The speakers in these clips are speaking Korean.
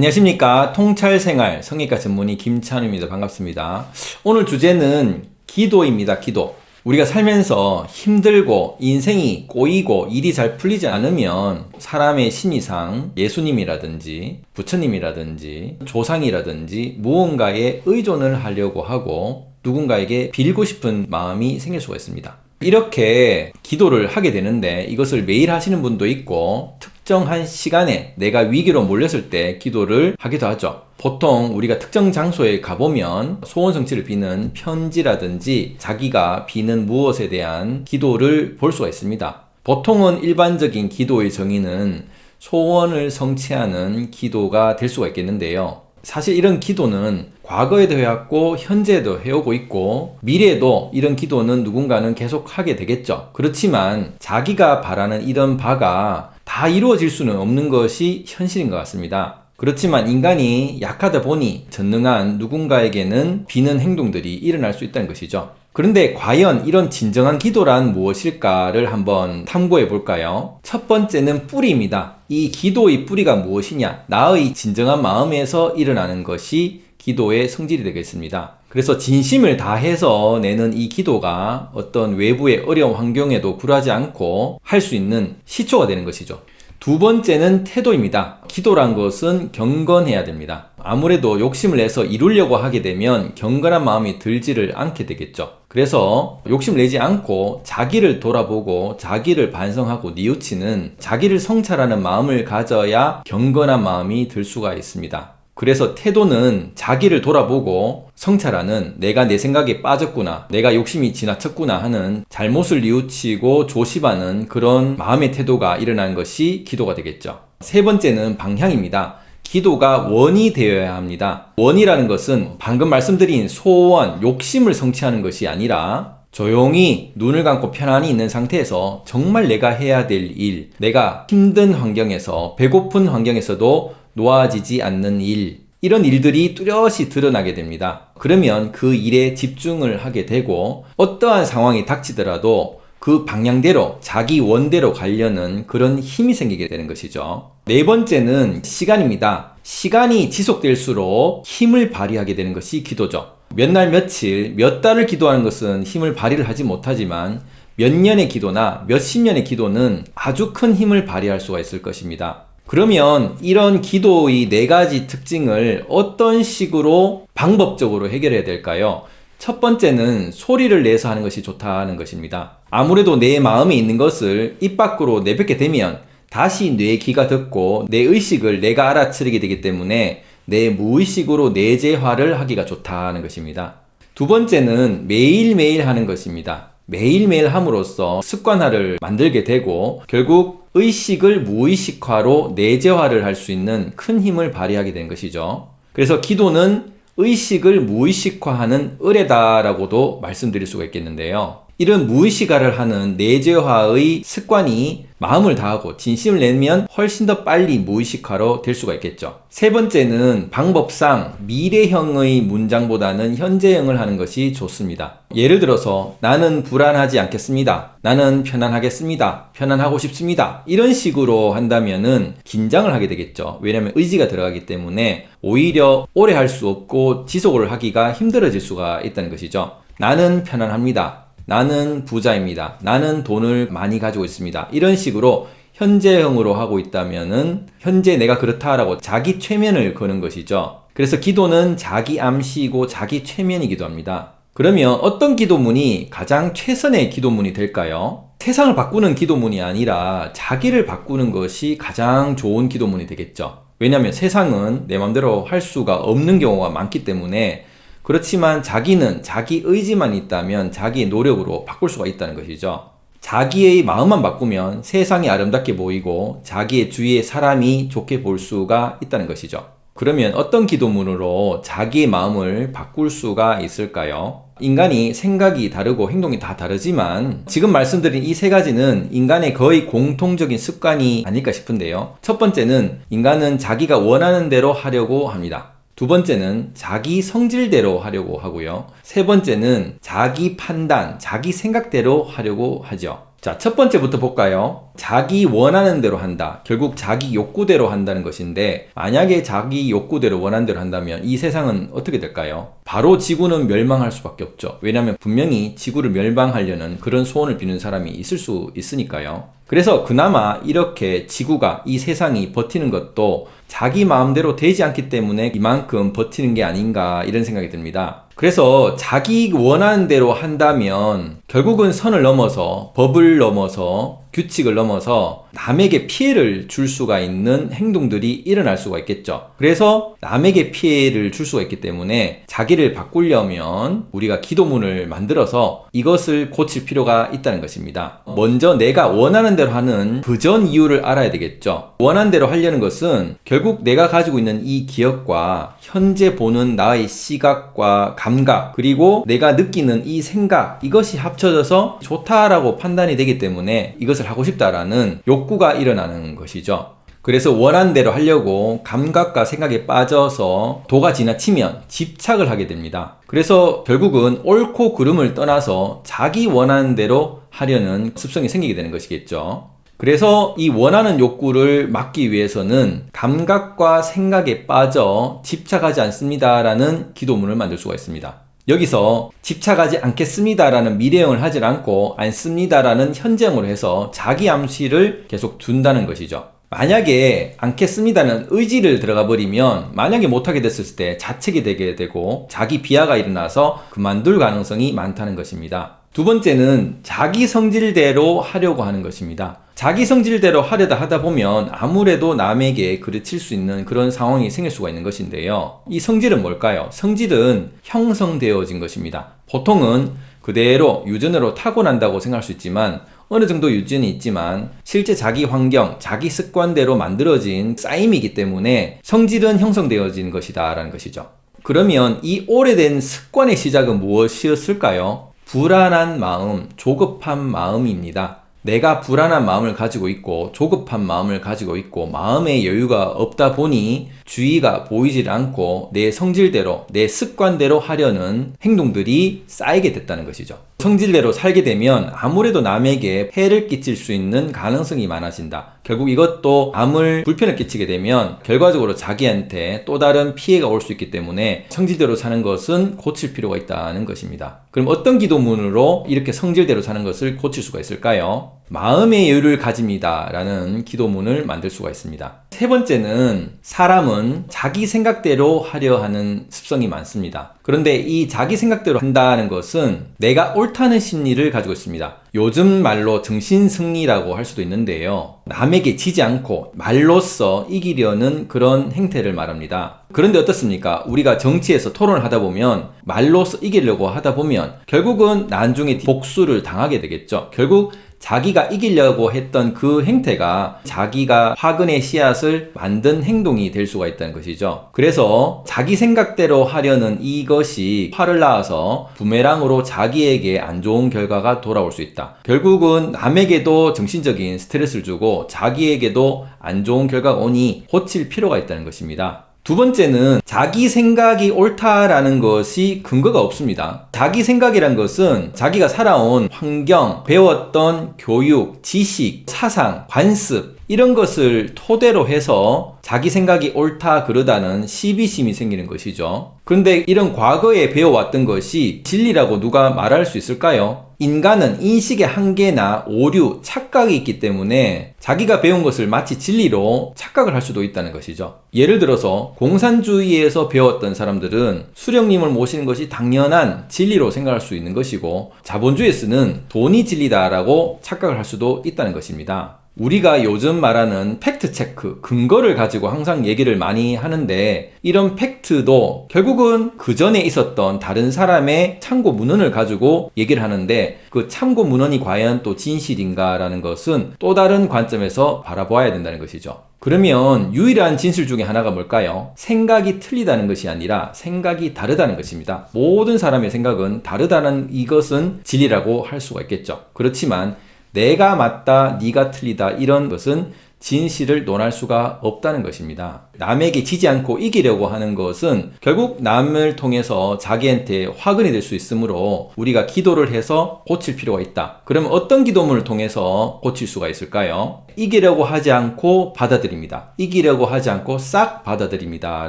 안녕하십니까. 통찰생활 성형외과 전문의 김찬우입니다. 반갑습니다. 오늘 주제는 기도입니다. 기도. 우리가 살면서 힘들고 인생이 꼬이고 일이 잘 풀리지 않으면 사람의 신이상 예수님이라든지 부처님이라든지 조상이라든지 무언가에 의존을 하려고 하고 누군가에게 빌고 싶은 마음이 생길 수가 있습니다 이렇게 기도를 하게 되는데 이것을 매일 하시는 분도 있고 특정한 시간에 내가 위기로 몰렸을 때 기도를 하기도 하죠. 보통 우리가 특정 장소에 가보면 소원 성취를 비는 편지라든지 자기가 비는 무엇에 대한 기도를 볼 수가 있습니다. 보통은 일반적인 기도의 정의는 소원을 성취하는 기도가 될 수가 있겠는데요 사실 이런 기도는 과거에도 해왔고 현재에도 해오고 있고 미래에도 이런 기도는 누군가는 계속 하게 되겠죠. 그렇지만 자기가 바라는 이런 바가 다 이루어질 수는 없는 것이 현실인 것 같습니다. 그렇지만 인간이 약하다 보니 전능한 누군가에게는 비는 행동들이 일어날 수 있다는 것이죠 그런데 과연 이런 진정한 기도란 무엇일까를 한번 탐구해 볼까요? 첫 번째는 뿌리입니다. 이 기도의 뿌리가 무엇이냐? 나의 진정한 마음에서 일어나는 것이 기도의 성질이 되겠습니다. 그래서 진심을 다해서 내는 이 기도가 어떤 외부의 어려운 환경에도 굴하지 않고 할 수 있는 시초가 되는 것이죠. 두 번째는 태도입니다. 기도란 것은 경건해야 됩니다. 아무래도 욕심을 내서 이루려고 하게 되면 경건한 마음이 들지를 않게 되겠죠. 그래서 욕심 내지 않고 자기를 돌아보고 자기를 반성하고 뉘우치는 자기를 성찰하는 마음을 가져야 경건한 마음이 들 수가 있습니다. 그래서 태도는 자기를 돌아보고 성찰하는 내가 내 생각에 빠졌구나 내가 욕심이 지나쳤구나 하는 잘못을 뉘우치고 조심하는 그런 마음의 태도가 일어나는 것이 기도가 되겠죠 세 번째는 방향입니다 기도가 원이 되어야 합니다 원이라는 것은 방금 말씀드린 소원, 욕심을 성취하는 것이 아니라 조용히 눈을 감고 편안히 있는 상태에서 정말 내가 해야 될 일, 내가 힘든 환경에서 배고픈 환경에서도 놓아지지 않는 일 이런 일들이 뚜렷이 드러나게 됩니다. 그러면 그 일에 집중을 하게 되고 어떠한 상황이 닥치더라도 그 방향대로 자기 원대로 가려는 그런 힘이 생기게 되는 것이죠. 네 번째는 시간입니다. 시간이 지속될수록 힘을 발휘하게 되는 것이 기도죠. 몇 날 며칠 몇 달을 기도하는 것은 힘을 발휘를 하지 못하지만 몇 년의 기도나 몇십 년의 기도는 아주 큰 힘을 발휘할 수가 있을 것입니다. 그러면 이런 기도의 네 가지 특징을 어떤 식으로 방법적으로 해결해야 될까요? 첫 번째는 소리를 내서 하는 것이 좋다는 것입니다. 아무래도 내 마음에 있는 것을 입 밖으로 내뱉게 되면 다시 뇌 귀가 듣고 내 의식을 내가 알아차리게 되기 때문에 내 무의식으로 내재화를 하기가 좋다는 것입니다. 두 번째는 매일매일 하는 것입니다. 매일매일 함으로써 습관화를 만들게 되고 결국 의식을 무의식화로 내재화를 할 수 있는 큰 힘을 발휘하게 된 것이죠. 그래서 기도는 의식을 무의식화하는 의뢰다라고도 말씀드릴 수가 있겠는데요. 이런 무의식화를 하는 내재화의 습관이 마음을 다하고 진심을 내면 훨씬 더 빨리 무의식화로 될 수가 있겠죠. 세 번째는 방법상 미래형의 문장보다는 현재형을 하는 것이 좋습니다. 예를 들어서 나는 불안하지 않겠습니다. 나는 편안하겠습니다. 편안하고 싶습니다. 이런 식으로 한다면 은 긴장을 하게 되겠죠. 왜냐하면 의지가 들어가기 때문에 오히려 오래 할 수 없고 지속을 하기가 힘들어질 수가 있다는 것이죠. 나는 편안합니다. 나는 부자입니다. 나는 돈을 많이 가지고 있습니다. 이런 식으로 현재형으로 하고 있다면은 현재 내가 그렇다라고 자기 최면을 거는 것이죠. 그래서 기도는 자기 암시이고 자기 최면이기도 합니다. 그러면 어떤 기도문이 가장 최선의 기도문이 될까요? 세상을 바꾸는 기도문이 아니라 자기를 바꾸는 것이 가장 좋은 기도문이 되겠죠. 왜냐하면 세상은 내 맘대로 할 수가 없는 경우가 많기 때문에 그렇지만 자기는 자기 의지만 있다면 자기의 노력으로 바꿀 수가 있다는 것이죠. 자기의 마음만 바꾸면 세상이 아름답게 보이고 자기의 주위의 사람이 좋게 볼 수가 있다는 것이죠. 그러면 어떤 기도문으로 자기의 마음을 바꿀 수가 있을까요? 인간이 생각이 다르고 행동이 다 다르지만 지금 말씀드린 이 세 가지는 인간의 거의 공통적인 습관이 아닐까 싶은데요. 첫 번째는 인간은 자기가 원하는 대로 하려고 합니다. 두 번째는 자기 성질대로 하려고 하고요. 세 번째는 자기 판단, 자기 생각대로 하려고 하죠. 자, 첫 번째부터 볼까요? 자기 원하는 대로 한다. 결국 자기 욕구대로 한다는 것인데, 만약에 자기 욕구대로 원하는 대로 한다면 이 세상은 어떻게 될까요? 바로 지구는 멸망할 수밖에 없죠. 왜냐하면 분명히 지구를 멸망하려는 그런 소원을 비는 사람이 있을 수 있으니까요. 그래서 그나마 이렇게 지구가 이 세상이 버티는 것도 자기 마음대로 되지 않기 때문에 이만큼 버티는 게 아닌가 이런 생각이 듭니다. 그래서 자기 원하는 대로 한다면 결국은 선을 넘어서 법을 넘어서 규칙을 넘어서 남에게 피해를 줄 수가 있는 행동들이 일어날 수가 있겠죠. 그래서 남에게 피해를 줄 수가 있기 때문에 자기를 바꾸려면 우리가 기도문을 만들어서 이것을 고칠 필요가 있다는 것입니다. 먼저 내가 원하는 대로 하는 그전 이유를 알아야 되겠죠. 원하는 대로 하려는 것은 결국 내가 가지고 있는 이 기억과 현재 보는 나의 시각과 감각 그리고 내가 느끼는 이 생각 이것이 합쳐져서 좋다라고 판단이 되기 때문에 이것을 하고 싶다라는 욕구가 일어나는 것이죠. 그래서 원하는 대로 하려고 감각과 생각에 빠져서 도가 지나치면 집착을 하게 됩니다. 그래서 결국은 옳고 그름을 떠나서 자기 원하는 대로 하려는 습성이 생기게 되는 것이겠죠. 그래서 이 원하는 욕구를 막기 위해서는 감각과 생각에 빠져 집착하지 않습니다 라는 기도문을 만들 수가 있습니다. 여기서 집착하지 않겠습니다라는 미래형을 하지 않고 않습니다라는 현재형으로 해서 자기 암시를 계속 둔다는 것이죠. 만약에 않겠습니다는 의지를 들어가 버리면 만약에 못하게 됐을 때 자책이 되게 되고 자기 비하가 일어나서 그만둘 가능성이 많다는 것입니다. 두 번째는 자기 성질대로 하려고 하는 것입니다. 자기 성질대로 하려다 하다 보면 아무래도 남에게 그르칠 수 있는 그런 상황이 생길 수가 있는 것인데요. 이 성질은 뭘까요? 성질은 형성되어진 것입니다. 보통은 그대로 유전으로 타고난다고 생각할 수 있지만 어느 정도 유전이 있지만 실제 자기 환경, 자기 습관대로 만들어진 쌓임이기 때문에 성질은 형성되어진 것이다 라는 것이죠. 그러면 이 오래된 습관의 시작은 무엇이었을까요? 불안한 마음, 조급한 마음입니다. 내가 불안한 마음을 가지고 있고 조급한 마음을 가지고 있고 마음의 여유가 없다 보니 주의가 보이질 않고 내 성질대로 내 습관대로 하려는 행동들이 쌓이게 됐다는 것이죠. 성질대로 살게 되면 아무래도 남에게 폐를 끼칠 수 있는 가능성이 많아진다. 결국 이것도 암을 불편을 끼치게 되면 결과적으로 자기한테 또 다른 피해가 올 수 있기 때문에 성질대로 사는 것은 고칠 필요가 있다는 것입니다. 그럼 어떤 기도문으로 이렇게 성질대로 사는 것을 고칠 수가 있을까요? 마음의 여유를 가집니다. 라는 기도문을 만들 수가 있습니다. 세 번째는 사람은 자기 생각대로 하려 하는 습성이 많습니다. 그런데 이 자기 생각대로 한다는 것은 내가 옳다는 심리를 가지고 있습니다. 요즘 말로 정신승리라고 할 수도 있는데요. 남에게 지지 않고 말로써 이기려는 그런 행태를 말합니다. 그런데 어떻습니까? 우리가 정치에서 토론을 하다 보면 말로써 이기려고 하다 보면 결국은 나중에 복수를 당하게 되겠죠. 결국 자기가 이기려고 했던 그 행태가 자기가 화근의 씨앗을 만든 행동이 될 수가 있다는 것이죠. 그래서 자기 생각대로 하려는 이것이 화를 낳아서 부메랑으로 자기에게 안 좋은 결과가 돌아올 수 있다. 결국은 남에게도 정신적인 스트레스를 주고 자기에게도 안 좋은 결과가 오니 고칠 필요가 있다는 것입니다. 두 번째는 자기 생각이 옳다라는 것이 근거가 없습니다. 자기 생각이란 것은 자기가 살아온 환경, 배웠던 교육, 지식, 사상, 관습, 이런 것을 토대로 해서 자기 생각이 옳다 그러다는 시비심이 생기는 것이죠. 그런데 이런 과거에 배워왔던 것이 진리라고 누가 말할 수 있을까요? 인간은 인식의 한계나 오류, 착각이 있기 때문에 자기가 배운 것을 마치 진리로 착각을 할 수도 있다는 것이죠. 예를 들어서 공산주의에서 배웠던 사람들은 수령님을 모시는 것이 당연한 진리로 생각할 수 있는 것이고 자본주의에서는 돈이 진리다라고 착각을 할 수도 있다는 것입니다. 우리가 요즘 말하는 팩트 체크, 근거를 가지고 항상 얘기를 많이 하는데 이런 팩트도 결국은 그 전에 있었던 다른 사람의 참고 문헌을 가지고 얘기를 하는데 그 참고 문헌이 과연 또 진실인가 라는 것은 또 다른 관점에서 바라보아야 된다는 것이죠. 그러면 유일한 진실 중에 하나가 뭘까요? 생각이 틀리다는 것이 아니라 생각이 다르다는 것입니다. 모든 사람의 생각은 다르다는 이것은 진리라고 할 수가 있겠죠. 그렇지만 내가 맞다, 네가 틀리다 이런 것은 진실을 논할 수가 없다는 것입니다. 남에게 지지 않고 이기려고 하는 것은 결국 남을 통해서 자기한테 화근이 될 수 있으므로 우리가 기도를 해서 고칠 필요가 있다. 그러면 어떤 기도문을 통해서 고칠 수가 있을까요? 이기려고 하지 않고 받아들입니다. 이기려고 하지 않고 싹 받아들입니다.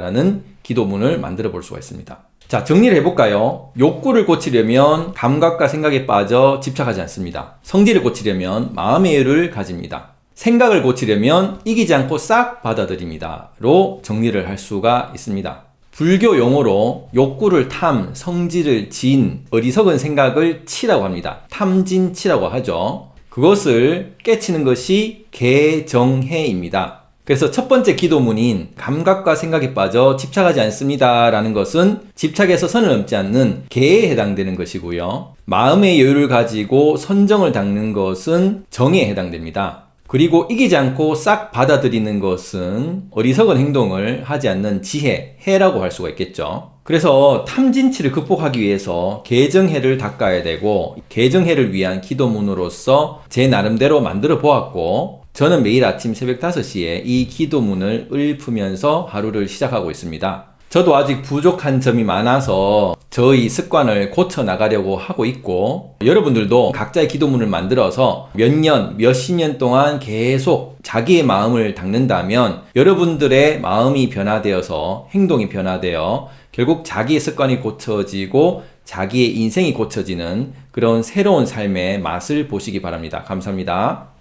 라는 기도문을 만들어 볼 수가 있습니다. 자, 정리를 해볼까요? 욕구를 고치려면 감각과 생각에 빠져 집착하지 않습니다. 성질을 고치려면 마음의 여유를 가집니다. 생각을 고치려면 이기지 않고 싹 받아들입니다. 로 정리를 할 수가 있습니다. 불교 용어로 욕구를 탐, 성질을 진, 어리석은 생각을 치라고 합니다. 탐진치라고 하죠. 그것을 깨치는 것이 개정해입니다. 그래서 첫 번째 기도문인 감각과 생각에 빠져 집착하지 않습니다. 라는 것은 집착에서 선을 넘지 않는 개에 해당되는 것이고요. 마음의 여유를 가지고 선정을 닦는 것은 정에 해당됩니다. 그리고 이기지 않고 싹 받아들이는 것은 어리석은 행동을 하지 않는 지혜, 해라고 할 수가 있겠죠. 그래서 탐진치를 극복하기 위해서 개정해를 닦아야 되고 개정해를 위한 기도문으로서 제 나름대로 만들어 보았고 저는 매일 아침 새벽 5시에 이 기도문을 읊으면서 하루를 시작하고 있습니다. 저도 아직 부족한 점이 많아서 저희 습관을 고쳐 나가려고 하고 있고 여러분들도 각자의 기도문을 만들어서 몇 년, 몇십 년 동안 계속 자기의 마음을 닦는다면 여러분들의 마음이 변화되어서 행동이 변화되어 결국 자기의 습관이 고쳐지고 자기의 인생이 고쳐지는 그런 새로운 삶의 맛을 보시기 바랍니다. 감사합니다.